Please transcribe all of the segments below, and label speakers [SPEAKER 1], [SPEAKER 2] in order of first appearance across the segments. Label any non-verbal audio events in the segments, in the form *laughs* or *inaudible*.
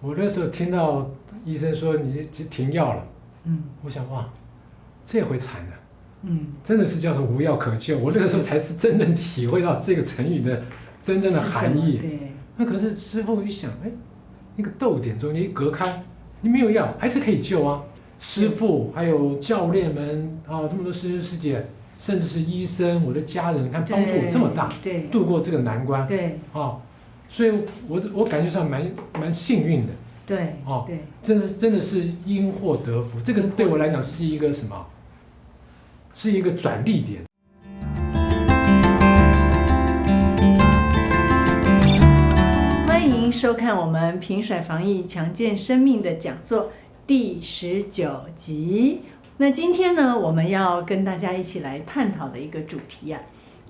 [SPEAKER 1] 我那时候听到医生说你就停药了，
[SPEAKER 2] 嗯。
[SPEAKER 1] 我想哇，这回惨了，
[SPEAKER 2] 嗯，
[SPEAKER 1] 真的是叫做无药可救。我那个时候才是真正体会到这个成语的真正的含义。
[SPEAKER 2] 对，
[SPEAKER 1] 那可是师傅一想，哎，那个逗点中间一隔开，你没有药还是可以救啊。师傅还有教练们啊，这么多师兄师姐，甚至是医生，我的家人，你看帮助我这么大，
[SPEAKER 2] 对。
[SPEAKER 1] 度过这个难关。
[SPEAKER 2] 对。
[SPEAKER 1] 啊，所以我我感觉上蛮蛮幸运的，
[SPEAKER 2] 对
[SPEAKER 1] 哦
[SPEAKER 2] 对，
[SPEAKER 1] 真的是真的是因祸得福，这个是对我来讲是一个什么？是一个转捩点。
[SPEAKER 2] 欢迎收看我们平甩防疫强健生命的讲座第十九集。那今天呢，我们要跟大家一起来探讨的一个主题啊，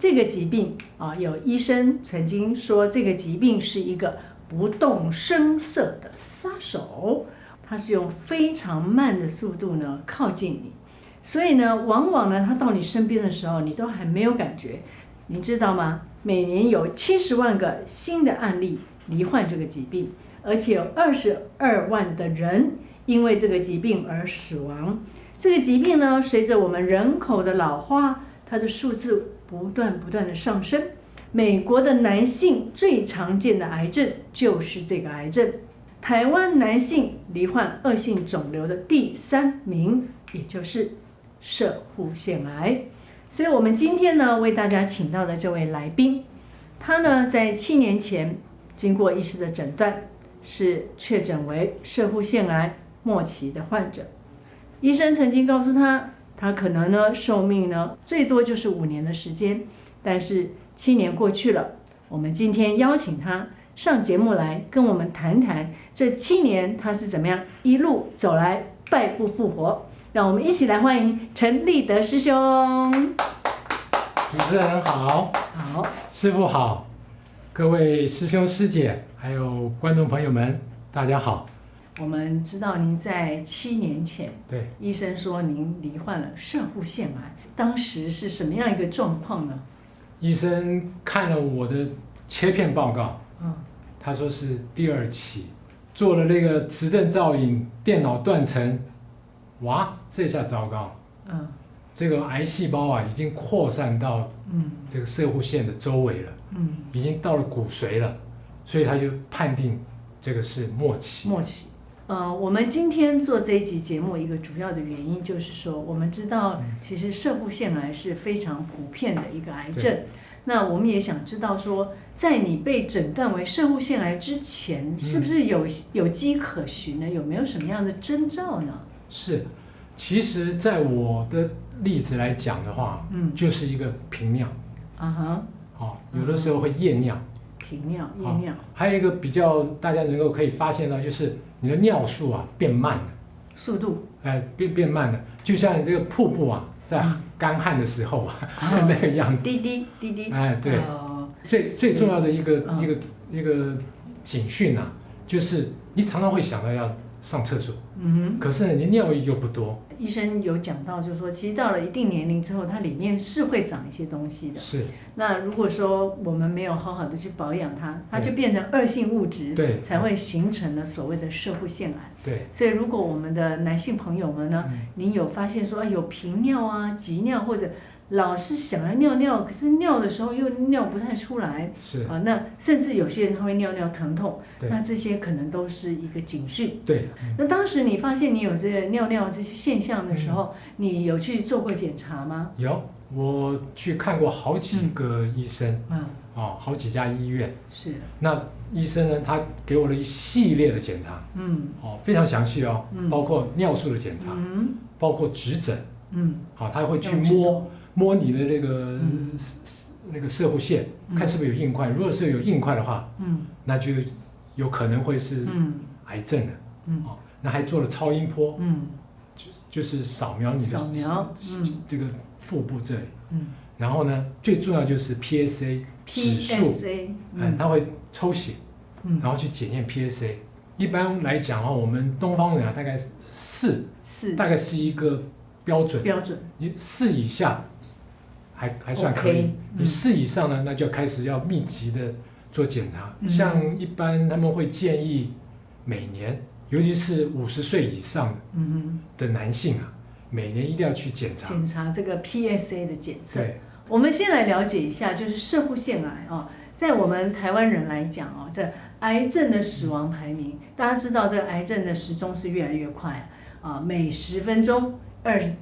[SPEAKER 2] 这个疾病啊，有医生曾经说这个疾病是一个不动声色的杀手，它是用非常慢的速度呢靠近你，所以呢，往往呢，它到你身边的时候，你都还没有感觉，你知道吗？每年有七十万个新的案例罹患这个疾病，而且有二十二万的人因为这个疾病而死亡。这个疾病呢，随着我们人口的老化，它的数字不断不断的上升。美国的男性最常见的癌症就是这个癌症，台湾男性罹患恶性肿瘤的第三名，也就是射护腺癌。所以，我们今天呢，为大家请到的这位来宾，他呢，在七年前经过医师的诊断，是确诊为射护腺癌末期的患者。医生曾经告诉他，他可能呢，寿命呢，最多就是五年的时间。但是七年过去了，我们今天邀请他上节目来跟我们谈谈这七年他是怎么样一路走来，败不复活。让我们一起来欢迎陈立德师兄。
[SPEAKER 1] 主持人好，
[SPEAKER 2] 好，
[SPEAKER 1] 师傅好，各位师兄师姐，还有观众朋友们，大家好。
[SPEAKER 2] 我们知道您在七年前，
[SPEAKER 1] 对，
[SPEAKER 2] 医生说您罹患了射护腺癌，当时是什么样一个状况呢？
[SPEAKER 1] 医生看了我的切片报告，
[SPEAKER 2] 嗯，
[SPEAKER 1] 他说是第二期，做了那个磁振造影、电脑断层，哇，这下糟糕，
[SPEAKER 2] 嗯
[SPEAKER 1] 这个癌细胞啊已经扩散到
[SPEAKER 2] 嗯
[SPEAKER 1] 这个射护腺的周围了，
[SPEAKER 2] 嗯，
[SPEAKER 1] 已经到了骨髓了，所以他就判定这个是末期。
[SPEAKER 2] 末期。呃，我们今天做这一集节目，一个主要的原因就是说，我们知道其实射护腺癌是非常普遍的一个癌症。那我们也想知道说，在你被诊断为射护腺癌之前，是不是有有迹可循呢？有没有什么样的征兆呢？
[SPEAKER 1] 是，其实在我的例子来讲的话，
[SPEAKER 2] 嗯
[SPEAKER 1] 就是一个频尿，
[SPEAKER 2] 啊哈，
[SPEAKER 1] 哦，有的时候会夜尿。
[SPEAKER 2] 频尿、夜尿，
[SPEAKER 1] 还有一个比较大家能够可以发现到，就是你的尿速啊变慢了，
[SPEAKER 2] 速度，
[SPEAKER 1] 哎，变变慢了，就像你这个瀑布啊，在干旱的时候啊，
[SPEAKER 2] 哦 *laughs*
[SPEAKER 1] 那个样子。
[SPEAKER 2] 滴滴滴滴，
[SPEAKER 1] 哎，对，
[SPEAKER 2] 哦。
[SPEAKER 1] 最最重要的一个、
[SPEAKER 2] 嗯。
[SPEAKER 1] 一个一个警讯啊，就是你常常会想到要上厕所，
[SPEAKER 2] 嗯
[SPEAKER 1] 可是呢，你尿又不多，
[SPEAKER 2] 医生有讲到，就是说，其实到了一定年龄之后，它里面是会长一些东西的。
[SPEAKER 1] 是。
[SPEAKER 2] 那如果说我们没有好好的去保养它，它就变成恶性物质，
[SPEAKER 1] 对。
[SPEAKER 2] 才会形成了所谓的社会腺癌。
[SPEAKER 1] 对，
[SPEAKER 2] 所以，如果我们的男性朋友们呢，
[SPEAKER 1] 嗯。
[SPEAKER 2] 您有发现说，啊有频尿啊、急尿，或者老是想要尿尿，可是尿的时候又尿不太出来，
[SPEAKER 1] 是，
[SPEAKER 2] 啊，那甚至有些人他会尿尿疼痛，那这些可能都是一个警讯。
[SPEAKER 1] 对，
[SPEAKER 2] 那当时你发现你有这个尿尿这些现象的时
[SPEAKER 1] 嗯。
[SPEAKER 2] 候，你有去做过检查吗？
[SPEAKER 1] 有我去看过好几个医生，
[SPEAKER 2] 嗯，
[SPEAKER 1] 哦，好几家医院，
[SPEAKER 2] 是，
[SPEAKER 1] 那医生呢，他给我了一系列的检查，
[SPEAKER 2] 嗯。
[SPEAKER 1] 哦，非常详细哦，
[SPEAKER 2] 嗯。
[SPEAKER 1] 包括尿素的检查，
[SPEAKER 2] 嗯。
[SPEAKER 1] 包括指诊，
[SPEAKER 2] 嗯，
[SPEAKER 1] 好、他会去摸
[SPEAKER 2] 头
[SPEAKER 1] 摸你的那个、
[SPEAKER 2] 嗯
[SPEAKER 1] 那个射护线，
[SPEAKER 2] 嗯
[SPEAKER 1] 看是不是有硬块。如果是有硬块的话，
[SPEAKER 2] 嗯
[SPEAKER 1] 那就有可能会是
[SPEAKER 2] 嗯
[SPEAKER 1] 癌症的。
[SPEAKER 2] 嗯
[SPEAKER 1] 哦，那还做了超音波，
[SPEAKER 2] 嗯
[SPEAKER 1] 就就是扫描你的
[SPEAKER 2] 扫描嗯
[SPEAKER 1] 这个腹部这里。
[SPEAKER 2] 嗯
[SPEAKER 1] 然后呢，最重要就是 PSA 指数嗯，
[SPEAKER 2] 嗯
[SPEAKER 1] 它会抽血，
[SPEAKER 2] 嗯，
[SPEAKER 1] 然后去检验 PSA。一般来讲啊，我们东方人啊，大概四，
[SPEAKER 2] 是
[SPEAKER 1] 大概是一个标准。
[SPEAKER 2] 标准，
[SPEAKER 1] 你四以下还还算可以你
[SPEAKER 2] 嗯
[SPEAKER 1] 四以上呢，那就开始要密集的做检查。
[SPEAKER 2] 嗯
[SPEAKER 1] 像一般他们会建议每年，尤其是五十岁以上
[SPEAKER 2] 嗯
[SPEAKER 1] 的男性啊，每年一定要去检，查。
[SPEAKER 2] 检查这个 PSA 的检测。
[SPEAKER 1] 对，
[SPEAKER 2] 我们先来了解一下，就是射护腺癌啊，在我们台湾人来讲哦，这癌症的死亡排名，大家知道这个癌症的时钟是越来越快啊，每十分钟二十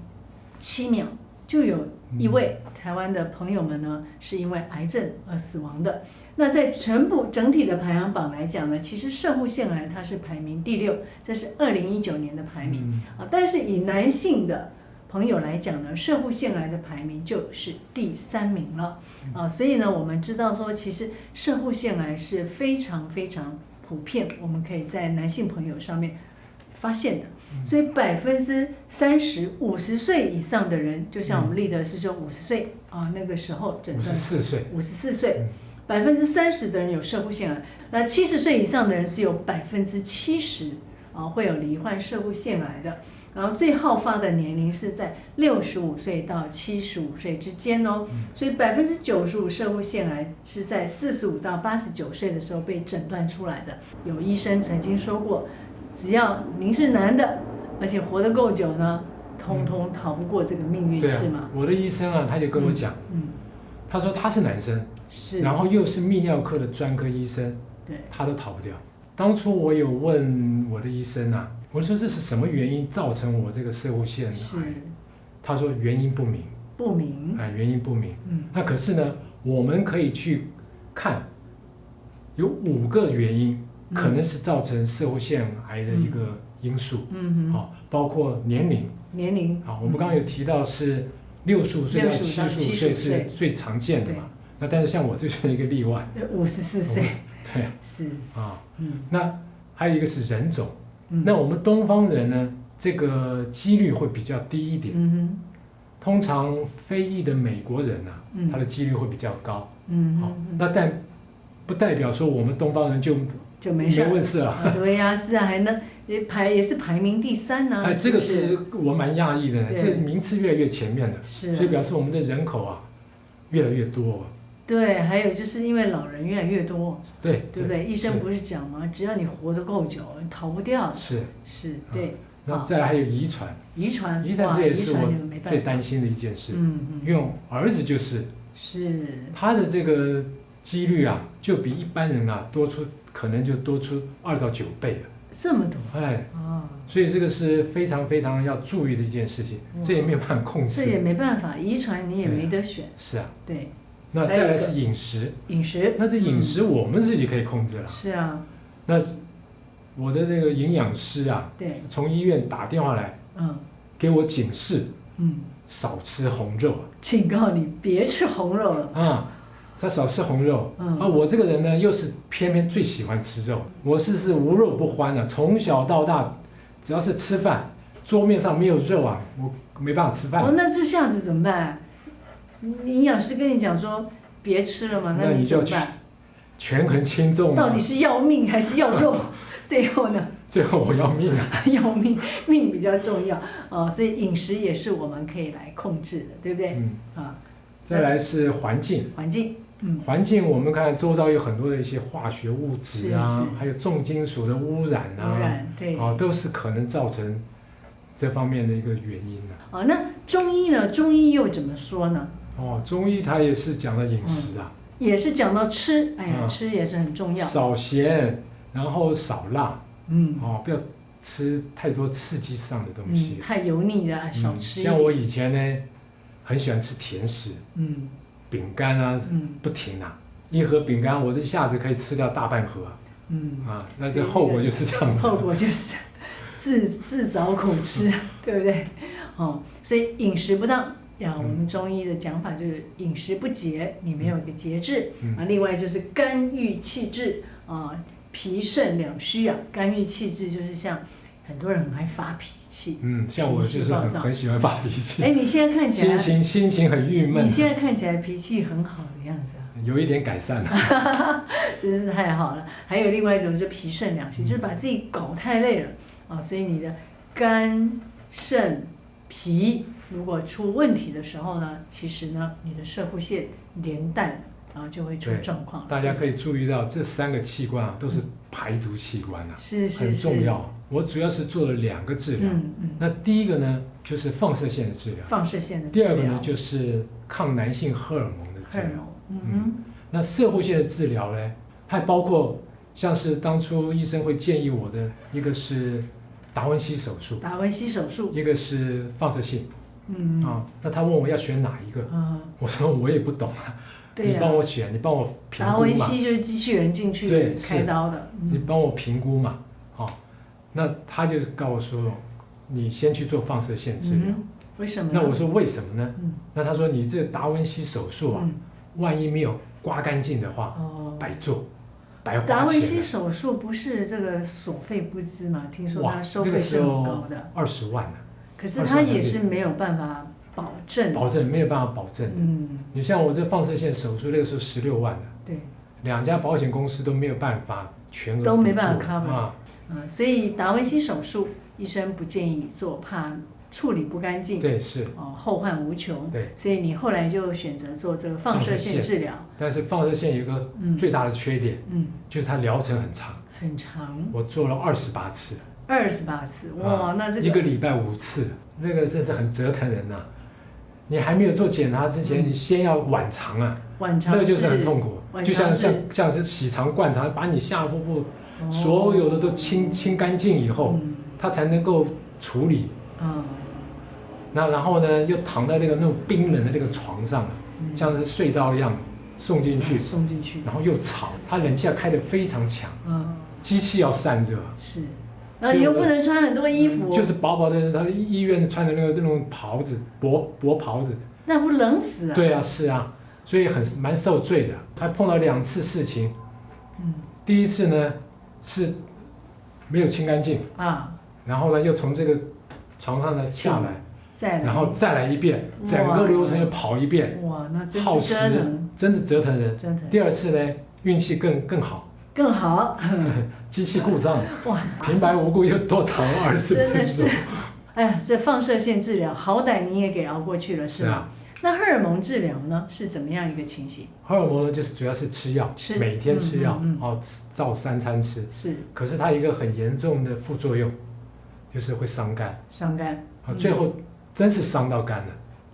[SPEAKER 2] 七秒就有一位台湾的朋友们呢是因为癌症而死亡的。那在全部整体的排行榜来讲呢，其实射护腺癌它是排名第六，这是二零一九年的排名。
[SPEAKER 1] 嗯
[SPEAKER 2] 啊，但是以男性的朋友来讲呢，射护腺癌的排名就是第三名了啊，所以呢，我们知道说，其实射护腺癌是非常非常普遍，我们可以在男性朋友上面发现的。所以百分之三十五十岁以上的人，就像我们立德师兄五十岁啊，那个时候诊
[SPEAKER 1] 五十
[SPEAKER 2] 断
[SPEAKER 1] 四岁，
[SPEAKER 2] 五十四岁。
[SPEAKER 1] 嗯，
[SPEAKER 2] 百分之三十的人有社会腺癌，那七十岁以上的人是有百分之七十啊会有罹患射护腺癌的。然后最好发的年龄是在六十五岁到七十五岁之间哦，所以百分之九十五射护腺癌是在四十五到八十九岁的时候被诊断出来的。有医生曾经说过，只要您是男的，而且活得够久呢，通通逃不过这个命运，
[SPEAKER 1] 对
[SPEAKER 2] 是吗
[SPEAKER 1] 啊？，我的医生啊，他就跟我讲，
[SPEAKER 2] 嗯，
[SPEAKER 1] 他说他是男生，
[SPEAKER 2] 是，
[SPEAKER 1] 然后又是泌尿科的专科医生，
[SPEAKER 2] 对，
[SPEAKER 1] 他都逃不掉。当初我有问我的医生啊，我说这是什么原因造成我这个射护腺
[SPEAKER 2] 是
[SPEAKER 1] 癌？他说原因不明，
[SPEAKER 2] 不明，
[SPEAKER 1] 哎，原因不明。
[SPEAKER 2] 嗯，
[SPEAKER 1] 那可是呢，我们可以去看，有五个原因
[SPEAKER 2] 嗯
[SPEAKER 1] 可能是造成社会腺癌的一个因素，
[SPEAKER 2] 嗯哼，
[SPEAKER 1] 好、包括年龄，
[SPEAKER 2] 年龄，
[SPEAKER 1] 好、我们刚刚有提到是六十五岁到七十五
[SPEAKER 2] 75
[SPEAKER 1] 岁
[SPEAKER 2] 岁
[SPEAKER 1] 是最常见的嘛，那但是像我这就是一个例外，
[SPEAKER 2] 五十四岁，
[SPEAKER 1] 对
[SPEAKER 2] 是，
[SPEAKER 1] 啊，
[SPEAKER 2] 嗯。
[SPEAKER 1] 那还有一个是人种，
[SPEAKER 2] 嗯，
[SPEAKER 1] 那我们东方人呢，这个几率会比较低一点，
[SPEAKER 2] 嗯
[SPEAKER 1] 通常非裔的美国人啊，
[SPEAKER 2] 哼，
[SPEAKER 1] 他的几率会比较高，好、
[SPEAKER 2] 嗯好，
[SPEAKER 1] 那但不代表说我们东方人就没
[SPEAKER 2] 就没事没
[SPEAKER 1] 问世了。
[SPEAKER 2] 啊，对呀，是啊，还能也排也是排名第三呢，
[SPEAKER 1] 哎，这个
[SPEAKER 2] 是
[SPEAKER 1] 是？我蛮讶异的这名次越来越前面的，
[SPEAKER 2] 是啊，
[SPEAKER 1] 所以表示我们的人口啊越来越多。
[SPEAKER 2] 对，还有就是因为老人越来越多，
[SPEAKER 1] 对
[SPEAKER 2] 对不对？医生不是讲吗？只要你活得够久，你逃不掉的，
[SPEAKER 1] 是。
[SPEAKER 2] 是对，好。
[SPEAKER 1] 那再来还有遗传，
[SPEAKER 2] 遗传，
[SPEAKER 1] 遗传这也是我最担心的一件事，
[SPEAKER 2] 嗯嗯，
[SPEAKER 1] 因为我儿子就是
[SPEAKER 2] 是，
[SPEAKER 1] 他的这个几率啊，就比一般人啊多出可能就多出二到九倍了。
[SPEAKER 2] 这么多？
[SPEAKER 1] 哎，
[SPEAKER 2] 啊，
[SPEAKER 1] 所以这个是非常非常要注意的一件事情，这也没有办法控制。
[SPEAKER 2] 这也。没办法，遗传你也没得选，
[SPEAKER 1] 是啊，
[SPEAKER 2] 对，
[SPEAKER 1] 那再来是饮食，
[SPEAKER 2] 饮食，
[SPEAKER 1] 那这饮
[SPEAKER 2] 嗯。
[SPEAKER 1] 食我们自己可以控制了。
[SPEAKER 2] 是啊，
[SPEAKER 1] 那我的这个营养师啊，
[SPEAKER 2] 对，
[SPEAKER 1] 从医院打电话来
[SPEAKER 2] 嗯。
[SPEAKER 1] 给我警示，
[SPEAKER 2] 嗯，
[SPEAKER 1] 少吃红肉
[SPEAKER 2] 警告你别吃红肉了，
[SPEAKER 1] 啊，他少吃红肉。
[SPEAKER 2] 嗯
[SPEAKER 1] 啊，我这个人呢，又是偏偏最喜欢吃肉，我是是无肉不欢的、从小到大，只要是吃饭，桌面上没有肉啊，我没办法吃饭。
[SPEAKER 2] 哦，那这下子怎么办？营养师跟你讲说别吃了嘛，
[SPEAKER 1] 那你就
[SPEAKER 2] 怎么办？
[SPEAKER 1] 权衡轻重啊
[SPEAKER 2] 到底，是要命还是要肉？*laughs* 最后呢，*laughs*
[SPEAKER 1] 最后我要命啊！*laughs*
[SPEAKER 2] 要命，命比较重要啊、所以饮食也是我们可以来控制的，对不对？
[SPEAKER 1] 嗯，
[SPEAKER 2] 啊，
[SPEAKER 1] 再来是环境，
[SPEAKER 2] 环境，嗯，
[SPEAKER 1] 环境我们看周遭有很多的一些化学物质啊
[SPEAKER 2] 是是，
[SPEAKER 1] 还有重金属的污染啊，
[SPEAKER 2] 污染，对，
[SPEAKER 1] 啊，都是可能造成这方面的一个原因啊。
[SPEAKER 2] 啊，那中医呢？中医又怎么说呢？
[SPEAKER 1] 哦，中医它也是讲到饮食啊，
[SPEAKER 2] 也是讲到吃，哎呀，
[SPEAKER 1] 嗯。
[SPEAKER 2] 吃也是很重要，
[SPEAKER 1] 少咸，然后少辣，
[SPEAKER 2] 嗯。
[SPEAKER 1] 哦，不要吃太多刺激上的东
[SPEAKER 2] 嗯，
[SPEAKER 1] 西。
[SPEAKER 2] 太油腻的少
[SPEAKER 1] 嗯
[SPEAKER 2] 吃
[SPEAKER 1] 像我以前呢，很喜欢吃甜食，
[SPEAKER 2] 嗯
[SPEAKER 1] 饼干啊，
[SPEAKER 2] 嗯
[SPEAKER 1] 不停啊，一盒饼干我这一下子可以吃掉大半盒啊
[SPEAKER 2] 嗯，
[SPEAKER 1] 啊，那这后果就是这样子。
[SPEAKER 2] 后果就是自自找苦吃，*laughs* 对不对？哦，所以饮食不当。呀，我们中医的讲法就是饮食不节，你没有一个节制、
[SPEAKER 1] 嗯
[SPEAKER 2] 啊。另外就是肝郁气滞啊，脾肾两虚啊。肝郁气滞就是像很多人很爱发脾气，
[SPEAKER 1] 嗯，像我就是很很喜欢发脾气，
[SPEAKER 2] 哎，你现在看起来心，
[SPEAKER 1] 情心情很郁闷
[SPEAKER 2] 你，现在看起来脾气很好的样子啊。
[SPEAKER 1] 有一点改善了。*laughs*
[SPEAKER 2] 真是太好了。还有另外一种就是脾肾两
[SPEAKER 1] 嗯
[SPEAKER 2] 虚，就是把自己搞太累了啊，所以你的肝、肾、脾如果出问题的时候呢，其实呢，你的射护腺连带然后就会出
[SPEAKER 1] 对
[SPEAKER 2] 状况。
[SPEAKER 1] 大家可以注意到这三个器官啊，都是排毒器官啊，
[SPEAKER 2] 是是
[SPEAKER 1] 很重，要。我主要是做了两个治疗，
[SPEAKER 2] 嗯嗯，
[SPEAKER 1] 那第一个呢就是放射线的治疗，
[SPEAKER 2] 放射线的治疗。
[SPEAKER 1] 第二个呢就是抗男性荷尔蒙的治疗。
[SPEAKER 2] 嗯嗯。
[SPEAKER 1] 那射护线的治疗呢，还包括像是当初医生会建议我的，一个是达文西手术，
[SPEAKER 2] 达文西手术，
[SPEAKER 1] 一个是放射性。
[SPEAKER 2] 嗯。
[SPEAKER 1] 啊。那他问我要选哪一个，
[SPEAKER 2] 嗯，
[SPEAKER 1] 我说我也不懂啊，你帮我选，你帮我评
[SPEAKER 2] 达文
[SPEAKER 1] 估嘛，
[SPEAKER 2] 西就是机器人进去
[SPEAKER 1] 对
[SPEAKER 2] 开刀的，嗯。
[SPEAKER 1] 你帮我评估嘛，哦，那他就告诉我说，你先去做放射线治疗。
[SPEAKER 2] 嗯，为什么呢？
[SPEAKER 1] 那我说为什么呢？
[SPEAKER 2] 嗯
[SPEAKER 1] 那他说你这达文西手术啊，
[SPEAKER 2] 嗯
[SPEAKER 1] 万一没有刮干净的话，
[SPEAKER 2] 哦，
[SPEAKER 1] 白做，白
[SPEAKER 2] 达文西手术不是这个所费不赀吗？听说他收费是很高的，
[SPEAKER 1] 二十万呢，
[SPEAKER 2] 可是他也是没有办法保证。
[SPEAKER 1] 保证没有办法保证。
[SPEAKER 2] 嗯，
[SPEAKER 1] 你像我这放射线手术那个时候十六万的，
[SPEAKER 2] 对，
[SPEAKER 1] 两家保险公司都没有办法全额
[SPEAKER 2] 都没办法
[SPEAKER 1] 补助
[SPEAKER 2] cover
[SPEAKER 1] 啊，
[SPEAKER 2] 嗯，所以达文西手术医生不建议做，怕处理不干净，
[SPEAKER 1] 对是，
[SPEAKER 2] 哦，后患无穷。
[SPEAKER 1] 对。
[SPEAKER 2] 所以你后来就选择做这个放射线治疗。
[SPEAKER 1] 但是放射线有一个
[SPEAKER 2] 嗯
[SPEAKER 1] 最大的缺点，
[SPEAKER 2] 嗯，
[SPEAKER 1] 就是它疗程很长，
[SPEAKER 2] 很长，
[SPEAKER 1] 我做了二十八次，
[SPEAKER 2] 二十八次，哇，那这
[SPEAKER 1] 个一个礼拜五次，那个真是很折腾人呐、你还没有做检查之前，
[SPEAKER 2] 嗯
[SPEAKER 1] 你先要晚肠啊，
[SPEAKER 2] 晚肠
[SPEAKER 1] 那个就是很痛苦，
[SPEAKER 2] 晚
[SPEAKER 1] 就像像像是洗肠灌肠，把你下腹部
[SPEAKER 2] 哦
[SPEAKER 1] 所有的都清清干净以后，
[SPEAKER 2] 嗯
[SPEAKER 1] 它才能够处理。
[SPEAKER 2] 嗯
[SPEAKER 1] 那然后呢，又躺在那个那种冰冷的那个床上，
[SPEAKER 2] 嗯
[SPEAKER 1] 像是隧道一样送进去，
[SPEAKER 2] 送进去，
[SPEAKER 1] 然后又吵，它冷气要开得非常强，
[SPEAKER 2] 嗯，
[SPEAKER 1] 机器要散热，
[SPEAKER 2] 是，然后你又不能穿很多衣服，
[SPEAKER 1] 就是薄薄的，他医院穿的那个那种袍子，薄薄袍子。
[SPEAKER 2] 那不冷死啊？
[SPEAKER 1] 对啊，是啊，所以很蛮受罪的。他碰到两次事情，
[SPEAKER 2] 嗯。
[SPEAKER 1] 第一次呢是没有清干净，
[SPEAKER 2] 啊，
[SPEAKER 1] 然后呢又从这个床上呢下来，
[SPEAKER 2] 再来，
[SPEAKER 1] 然后再来一遍，整个流程又跑一遍，
[SPEAKER 2] 哇，那真
[SPEAKER 1] 耗时
[SPEAKER 2] 腾，
[SPEAKER 1] 真的折腾人。第二次呢运气更更好，
[SPEAKER 2] 更好，*laughs*
[SPEAKER 1] 机器故障，*laughs*
[SPEAKER 2] 哇，
[SPEAKER 1] 平白无故又多躺了二十
[SPEAKER 2] 真的是。
[SPEAKER 1] 分钟。，
[SPEAKER 2] 哎呀，这放射线治疗好歹你也给熬过去了，是吗？那荷尔蒙治疗呢是怎么样一个情形？
[SPEAKER 1] 荷尔蒙呢就是主要是吃药，
[SPEAKER 2] 吃
[SPEAKER 1] 每天吃药
[SPEAKER 2] 嗯嗯
[SPEAKER 1] 哦，照三餐吃。
[SPEAKER 2] 是
[SPEAKER 1] 可是它一个很严重的副作用，就是会伤肝。
[SPEAKER 2] 伤肝，
[SPEAKER 1] 啊，
[SPEAKER 2] 嗯
[SPEAKER 1] 最后真是伤到肝了，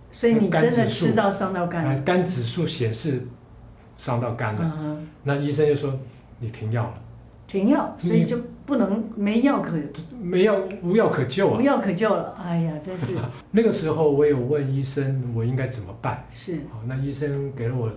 [SPEAKER 2] 所以你真的吃到伤到肝了。
[SPEAKER 1] 啊肝指数显示伤到肝了，
[SPEAKER 2] 嗯，
[SPEAKER 1] 那医生就说你停药了，
[SPEAKER 2] 停药，所以就不能没药可
[SPEAKER 1] 没药无药可救啊。
[SPEAKER 2] 无药可救了。哎呀，真是 *laughs*
[SPEAKER 1] 那个时候我有问医生我应该怎么办，
[SPEAKER 2] 是，
[SPEAKER 1] 好，那医生给了我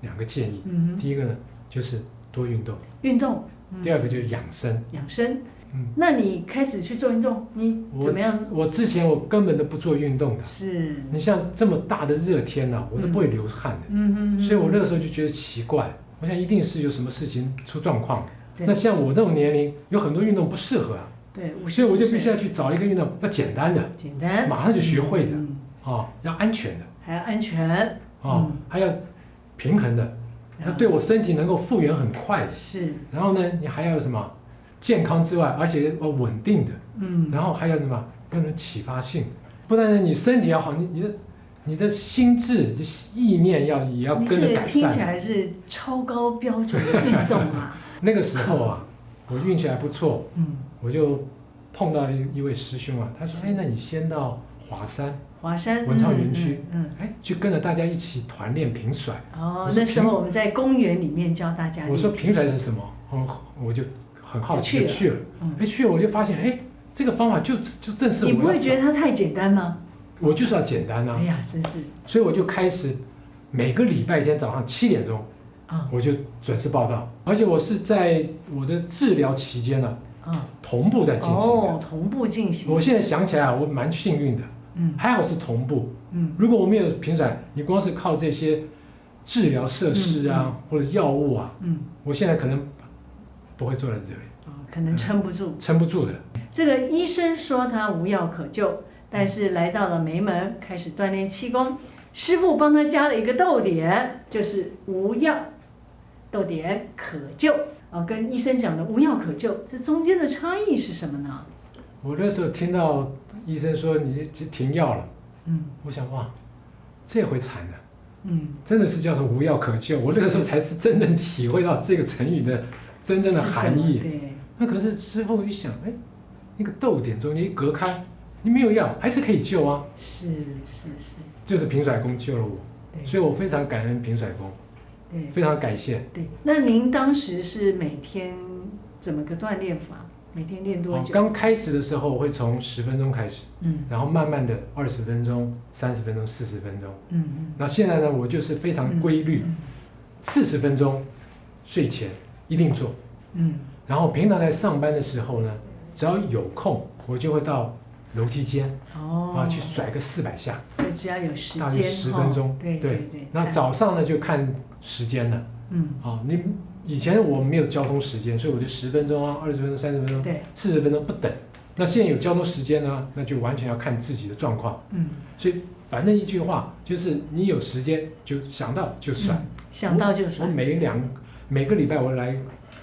[SPEAKER 1] 两个建议，
[SPEAKER 2] 嗯哼，
[SPEAKER 1] 第一个呢就是多运动，
[SPEAKER 2] 运动，嗯
[SPEAKER 1] 第二个就是养生。
[SPEAKER 2] 养生。
[SPEAKER 1] 嗯，
[SPEAKER 2] 那你开始去做运动，你
[SPEAKER 1] 我
[SPEAKER 2] 怎么样？
[SPEAKER 1] 我之前我根本都不做运动的，
[SPEAKER 2] 是，
[SPEAKER 1] 你像这么大的热天呐、我都不会流汗的。
[SPEAKER 2] 嗯哼，
[SPEAKER 1] 所以我那个时候就觉得奇怪，我想一定是有什么事情出状况。
[SPEAKER 2] 对。
[SPEAKER 1] 那像我这种年龄，有很多运动不适合啊，
[SPEAKER 2] 对，
[SPEAKER 1] 所以我就必须要去找一个运动要简单的
[SPEAKER 2] 简单，
[SPEAKER 1] 马上就学会的
[SPEAKER 2] 嗯
[SPEAKER 1] 啊，要安全的。
[SPEAKER 2] 还要安全，
[SPEAKER 1] 啊
[SPEAKER 2] 嗯，
[SPEAKER 1] 还要平衡的，要对我身体能够复原很快的。
[SPEAKER 2] 是，
[SPEAKER 1] 然后呢，你还要什么健康之外，而且要稳定的，
[SPEAKER 2] 嗯，
[SPEAKER 1] 然后还有什么更有启发性。不但是你身体要好，你你的你的心智、的意念要也要跟着改
[SPEAKER 2] 这个听起。来是超高标准的运动啊，*laughs*
[SPEAKER 1] 那个时候啊，我运气还不错，
[SPEAKER 2] 嗯，
[SPEAKER 1] 我就碰到一一位师兄啊，他说：“
[SPEAKER 2] 是。
[SPEAKER 1] 哎，那你先到华山，
[SPEAKER 2] 华山
[SPEAKER 1] 文创园区，
[SPEAKER 2] 嗯，
[SPEAKER 1] 哎，去跟着大家一起团练平甩。
[SPEAKER 2] 嗯哦那时候我们在公园里面教大家，
[SPEAKER 1] 我说平甩。是什么？嗯，我就很好奇
[SPEAKER 2] 去了。
[SPEAKER 1] 哎，去了我就发现，哎，这个方法就就正是我
[SPEAKER 2] 你不会觉得它太简单吗？
[SPEAKER 1] 我就是要简单呐
[SPEAKER 2] 哎，呀，真是。
[SPEAKER 1] 所以我就开始每个礼拜天早上七点钟
[SPEAKER 2] 啊
[SPEAKER 1] 我就准时报到，而且我是在我的治疗期间呢、
[SPEAKER 2] 啊，
[SPEAKER 1] 同步在进行的。
[SPEAKER 2] 哦，同步进行，
[SPEAKER 1] 我现在想起来啊，我蛮幸运的，
[SPEAKER 2] 嗯
[SPEAKER 1] 还好是同步。
[SPEAKER 2] 嗯，
[SPEAKER 1] 如果我没有平转，你光是靠这些治疗设施啊、或者药物啊，
[SPEAKER 2] 嗯，
[SPEAKER 1] 我现在可能不会坐在这里，
[SPEAKER 2] 哦，可能撑不住。
[SPEAKER 1] 撑不住的。
[SPEAKER 2] 这个医生说他无药可救，但是来到了梅门，开始锻炼气功。师傅帮他加了一个逗点，就是无药，逗点可救啊，跟医生讲的无药可救，这中间的差异是什么呢？
[SPEAKER 1] 我那时候听到医生说你停药了，
[SPEAKER 2] 嗯
[SPEAKER 1] 我想哇，这回惨了，
[SPEAKER 2] 嗯，
[SPEAKER 1] 真的是叫做无药可救。我那个时候才是真正体会到这个成语的真正的含义。
[SPEAKER 2] 对，
[SPEAKER 1] 那可是师傅一想，哎，那个逗点中间一隔开，你没有药还是可以救啊，
[SPEAKER 2] 是是是，
[SPEAKER 1] 就是平甩功救了我，所以我非常感恩平甩功，
[SPEAKER 2] 对
[SPEAKER 1] 非常感谢。
[SPEAKER 2] 对。那您当时是每天怎么个锻炼法？每天练多
[SPEAKER 1] 哦，
[SPEAKER 2] 久？
[SPEAKER 1] 刚开始的时候会从十分钟开始，
[SPEAKER 2] 嗯
[SPEAKER 1] 然后慢慢的二十分钟、三十分钟、四十分钟。
[SPEAKER 2] 嗯嗯，
[SPEAKER 1] 那现在呢，我就是非常规律，
[SPEAKER 2] 嗯
[SPEAKER 1] 四十分钟睡前一定做。
[SPEAKER 2] 嗯
[SPEAKER 1] 然后平常在上班的时候呢，只要有空，我就会到楼梯间
[SPEAKER 2] 哦，
[SPEAKER 1] 啊去甩个四百下。
[SPEAKER 2] 就只要有时
[SPEAKER 1] 大约
[SPEAKER 2] 间
[SPEAKER 1] 10分钟
[SPEAKER 2] 对
[SPEAKER 1] 对
[SPEAKER 2] 对。
[SPEAKER 1] 那早上呢就看时间的
[SPEAKER 2] 嗯
[SPEAKER 1] 啊，你以前我们没有交通时间，所以我就十分钟啊、二十分钟、三十分钟、
[SPEAKER 2] 对
[SPEAKER 1] 四十分钟不等。那现在有交通时间呢，那就完全要看自己的状况。
[SPEAKER 2] 嗯，
[SPEAKER 1] 所以反正一句话就是，你有时间就想到就算。
[SPEAKER 2] 嗯想到就算
[SPEAKER 1] 我
[SPEAKER 2] 甩。
[SPEAKER 1] 每两每个礼拜我来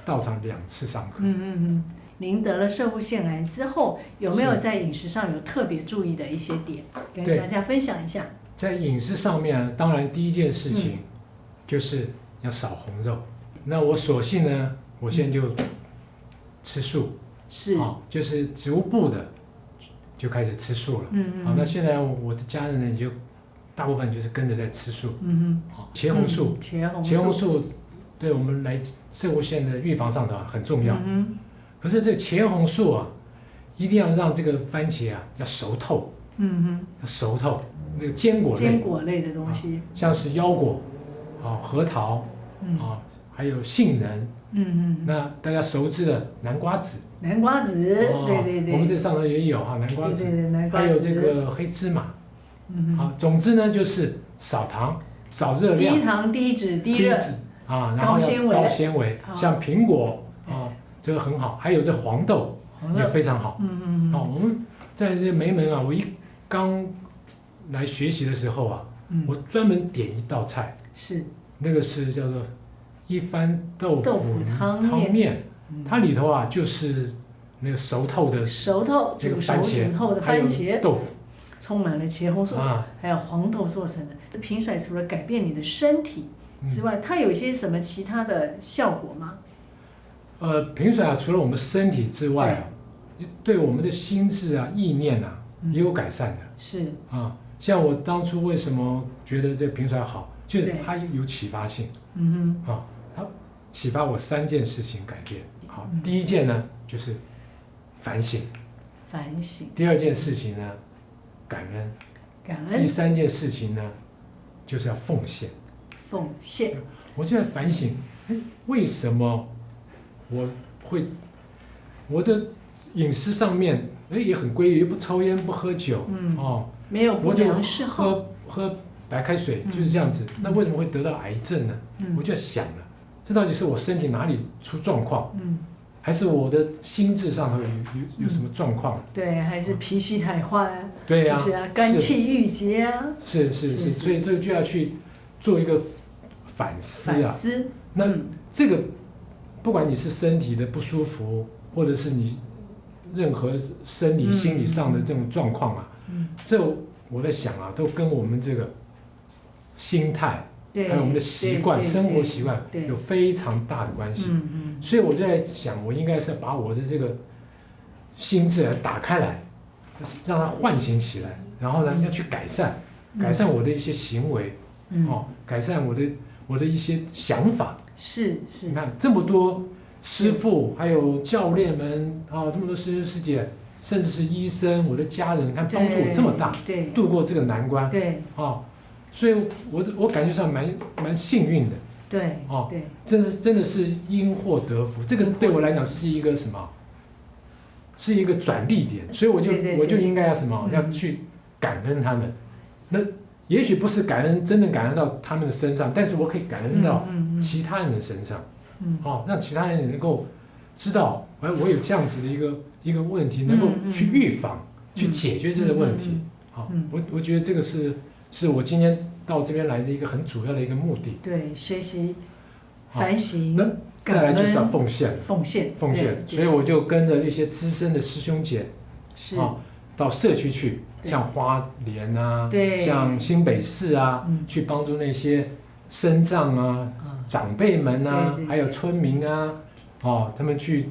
[SPEAKER 1] 到场两次上课。
[SPEAKER 2] 嗯嗯嗯。您得了社会腺癌之后，有没有在饮食上有特别注意的一些点，跟大家分享一下？
[SPEAKER 1] 在饮食上面，当然第一件事
[SPEAKER 2] 嗯
[SPEAKER 1] 情就是要少红肉。那我索性呢，我现在就吃素，
[SPEAKER 2] 是，
[SPEAKER 1] 啊，就是植物部的就开始吃素了。
[SPEAKER 2] 嗯嗯
[SPEAKER 1] 好，那
[SPEAKER 2] 嗯
[SPEAKER 1] 现在我的家人呢，也就大部分就是跟着在吃素。
[SPEAKER 2] 嗯
[SPEAKER 1] 啊，茄
[SPEAKER 2] 嗯，
[SPEAKER 1] 红素，
[SPEAKER 2] 茄红
[SPEAKER 1] 茄红素对我们来射物线的预防上头很重要。
[SPEAKER 2] 嗯
[SPEAKER 1] 可是这个茄红素啊，一定要让这个番茄啊要熟透，
[SPEAKER 2] 哼嗯。
[SPEAKER 1] 要熟透。那个坚，果类，
[SPEAKER 2] 坚果类的东西，
[SPEAKER 1] 像是腰果，啊，核桃，
[SPEAKER 2] 嗯
[SPEAKER 1] 啊，还有杏仁。
[SPEAKER 2] 嗯嗯，
[SPEAKER 1] 那大家熟知的南瓜子，
[SPEAKER 2] 南瓜子，
[SPEAKER 1] 哦
[SPEAKER 2] 对对对，
[SPEAKER 1] 我们这上头也有哈，南瓜子，
[SPEAKER 2] 对对对，南瓜
[SPEAKER 1] 还有
[SPEAKER 2] 子，
[SPEAKER 1] 这个黑芝麻。
[SPEAKER 2] 嗯哼，
[SPEAKER 1] 啊，总之呢就是少糖、少热量
[SPEAKER 2] 低
[SPEAKER 1] 量、
[SPEAKER 2] 糖、低脂、低
[SPEAKER 1] 脂啊，然后
[SPEAKER 2] 高纤维
[SPEAKER 1] 高纤维，
[SPEAKER 2] 好
[SPEAKER 1] 像苹果啊，这个很好，还有这黄豆也非常好。
[SPEAKER 2] 嗯嗯
[SPEAKER 1] 哦，我们在这梅门啊，我一刚来学习的时候啊，
[SPEAKER 2] 嗯，
[SPEAKER 1] 我专门点一道菜，
[SPEAKER 2] 是，
[SPEAKER 1] 那个是叫做一番豆
[SPEAKER 2] 豆
[SPEAKER 1] 腐
[SPEAKER 2] 腐汤面。
[SPEAKER 1] 汤面，
[SPEAKER 2] 嗯。
[SPEAKER 1] 它里头啊就是那个熟透的
[SPEAKER 2] 熟透
[SPEAKER 1] 这个番茄
[SPEAKER 2] 煮透的番茄，
[SPEAKER 1] 豆腐。
[SPEAKER 2] 充满了茄红素，
[SPEAKER 1] 啊，
[SPEAKER 2] 还有黄豆做成的。这平甩除了改变你的身体
[SPEAKER 1] 嗯。
[SPEAKER 2] 之外，它有一些什么其他的效果吗？
[SPEAKER 1] 呃，平水啊，除了我们身体之外啊，对。我们的心智啊、意念啊也有改善的。
[SPEAKER 2] 是，
[SPEAKER 1] 啊。像我当初为什么觉得这个平水好，就是
[SPEAKER 2] 对。
[SPEAKER 1] 它有启发性
[SPEAKER 2] 嗯哼。
[SPEAKER 1] 啊，它启发我三件事情改变。好
[SPEAKER 2] 嗯，
[SPEAKER 1] 第一件呢就是反省，
[SPEAKER 2] 反省、
[SPEAKER 1] 第二件事情呢感恩，第
[SPEAKER 2] 感恩、第
[SPEAKER 1] 三件事情呢就是要奉献。
[SPEAKER 2] 奉献，
[SPEAKER 1] 我就在反省，哎，为什么我会我的饮食上面哎也很规律，不抽烟不喝酒，
[SPEAKER 2] 嗯
[SPEAKER 1] 哦，
[SPEAKER 2] 没有不
[SPEAKER 1] 我就
[SPEAKER 2] 良嗜好，
[SPEAKER 1] 喝喝白开水
[SPEAKER 2] 嗯。
[SPEAKER 1] 就是这样子，那为什么会得到癌症呢？
[SPEAKER 2] 嗯。
[SPEAKER 1] 我就在想了，这到底是我身体哪里出状况，
[SPEAKER 2] 嗯，
[SPEAKER 1] 还是我的心智上头有有有什么状况？
[SPEAKER 2] 对，还是脾气太坏啊，
[SPEAKER 1] 对呀、
[SPEAKER 2] 是不是啊？肝气郁结啊，
[SPEAKER 1] 是是是，所以这个就要去做一个反思啊。
[SPEAKER 2] 反思，
[SPEAKER 1] 那
[SPEAKER 2] 嗯。
[SPEAKER 1] 这个不管你是身体的不舒服，或者是你任何生理、
[SPEAKER 2] 嗯
[SPEAKER 1] 心理上的这种状况啊，
[SPEAKER 2] 嗯，
[SPEAKER 1] 这我在想啊，都跟我们这个心态，还有我们的习惯、生活习惯有非常大的关系。
[SPEAKER 2] 嗯嗯，
[SPEAKER 1] 所以我就在想，我应该是把我的这个心智来打开来，让它唤醒起来，然后呢，要去改善，改善我的一些行为，
[SPEAKER 2] 嗯，
[SPEAKER 1] 哦，改善我的我的一些想法。
[SPEAKER 2] 是是。
[SPEAKER 1] 你，看这么多师傅，还有教练们啊，这么多师兄师姐，甚至是医生，我的家人，你看帮助我这么大，
[SPEAKER 2] 对
[SPEAKER 1] 度过这个难关。
[SPEAKER 2] 对。
[SPEAKER 1] 啊，所以我我感觉上蛮蛮幸运的，
[SPEAKER 2] 对
[SPEAKER 1] 哦
[SPEAKER 2] 对，
[SPEAKER 1] 真的是真的是因祸得福，这个是对我来讲是一个什么？是一个转利点，所以我就我就应该要什么？
[SPEAKER 2] 嗯
[SPEAKER 1] 要去感恩他们。那也许不是感恩，真的感恩到他们的身上，但是我可以感恩到其他人的身上。
[SPEAKER 2] 嗯
[SPEAKER 1] 哦，让其他人能够知道，哎，我有这样子的一个一个问题，能够去预防、去解决这个问题。
[SPEAKER 2] 嗯
[SPEAKER 1] 好、
[SPEAKER 2] 嗯
[SPEAKER 1] 我我觉得这个是是我今天到这边来的一个很主要的一个目的。
[SPEAKER 2] 对，学习、
[SPEAKER 1] 好
[SPEAKER 2] 反省、
[SPEAKER 1] 那再来就是要奉献，
[SPEAKER 2] 奉献、
[SPEAKER 1] 奉献。所以我就跟着一些资深的师兄姐，
[SPEAKER 2] 是
[SPEAKER 1] 啊，到社区去，像花莲啊，
[SPEAKER 2] 对
[SPEAKER 1] 像新北市啊，
[SPEAKER 2] 嗯
[SPEAKER 1] 去帮助那些身障啊、
[SPEAKER 2] 啊，
[SPEAKER 1] 长辈们啊还有村民啊，哦，他们去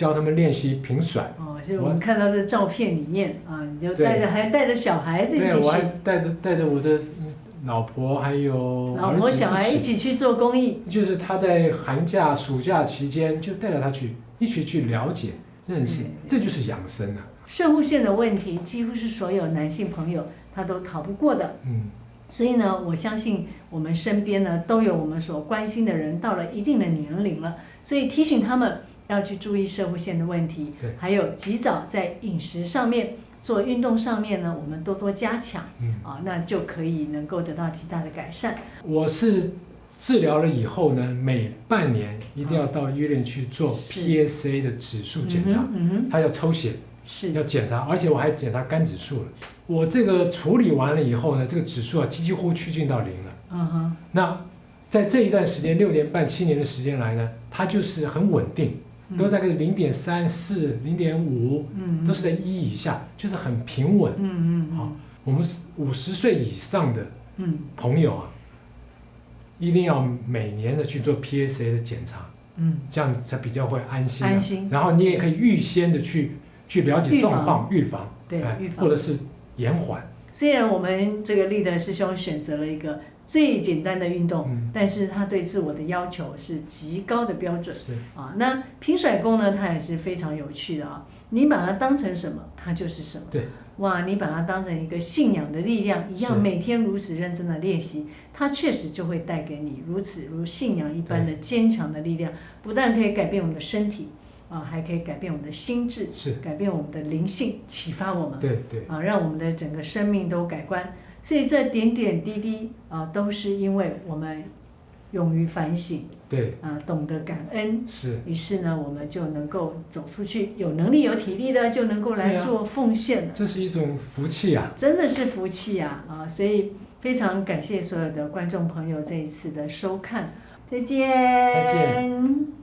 [SPEAKER 1] 教他们练习平甩。
[SPEAKER 2] 哦，所以我们看到这照片里面啊，你就带着还带着小孩子一
[SPEAKER 1] 对，
[SPEAKER 2] 起
[SPEAKER 1] 我还，带着带着我的嗯老婆还有
[SPEAKER 2] 老婆小孩一起去做公益，
[SPEAKER 1] 就是他在寒假、暑假期间就带着他去一起去了解、认识，这就是养生啊。
[SPEAKER 2] 肾护腺的问题几乎是所有男性朋友他都逃不过的。
[SPEAKER 1] 嗯，
[SPEAKER 2] 所以呢，我相信我们身边呢都有我们所关心的人，到了一定的年龄了，所以提醒他们要去注意射护线的问题
[SPEAKER 1] 对，
[SPEAKER 2] 还有及早在饮食上面、做运动上面呢，我们多多加强
[SPEAKER 1] 嗯，
[SPEAKER 2] 啊，那就可以能够得到极大的改善。
[SPEAKER 1] 我是治疗了以后呢，每半年一定要到医院去做 PSA 的指数检查，
[SPEAKER 2] 嗯哼，
[SPEAKER 1] 他要抽血，
[SPEAKER 2] 是
[SPEAKER 1] 要检查，而且我还检查肝指数了。我这个处理完了以后呢，这个指数啊几乎趋近到零了。
[SPEAKER 2] 嗯哼，
[SPEAKER 1] 那在这一段时间，六年半、七年的时间来呢，它就是很稳定，
[SPEAKER 2] 嗯
[SPEAKER 1] 都在个零点三四、零点五，
[SPEAKER 2] 嗯，
[SPEAKER 1] 都是在一以下，就是很平稳。
[SPEAKER 2] 嗯嗯
[SPEAKER 1] 好我们五十岁以上的
[SPEAKER 2] 嗯。
[SPEAKER 1] 朋友啊，一定要每年的去做 PSA 的检查，
[SPEAKER 2] 嗯。
[SPEAKER 1] 这样才比较会安心、啊。
[SPEAKER 2] 安心。
[SPEAKER 1] 然后你也可以预先的去去了解状况，预防，哎
[SPEAKER 2] 对预防。
[SPEAKER 1] 或者是延缓。
[SPEAKER 2] 虽然我们这个立德师兄选择了一个最简单的运动，
[SPEAKER 1] 嗯，
[SPEAKER 2] 但是他对自我的要求是极高的标准
[SPEAKER 1] 是，
[SPEAKER 2] 啊。那平甩功呢，它也是非常有趣的啊。你把它当成什么，它就是什么。
[SPEAKER 1] 对。
[SPEAKER 2] 哇，你把它当成一个信仰的力量一样，每天如此认真的练习，它确实就会带给你如此如信仰一般的坚强的力量，不但可以改变我们的身体啊，还可以改变我们的心智，
[SPEAKER 1] 是，
[SPEAKER 2] 改变我们的灵性，启发我们。
[SPEAKER 1] 对对，
[SPEAKER 2] 啊，让我们的整个生命都改观。所以这点点滴滴啊，都是因为我们勇于反省
[SPEAKER 1] 对
[SPEAKER 2] 啊，懂得感恩。
[SPEAKER 1] 是，
[SPEAKER 2] 于是呢，我们就能够走出去，有能力、有体力的就能够来做奉献了，
[SPEAKER 1] 这是一种福气啊。
[SPEAKER 2] 真的是福气呀！啊，所以非常感谢所有的观众朋友这一次的收看，再见，
[SPEAKER 1] 再见。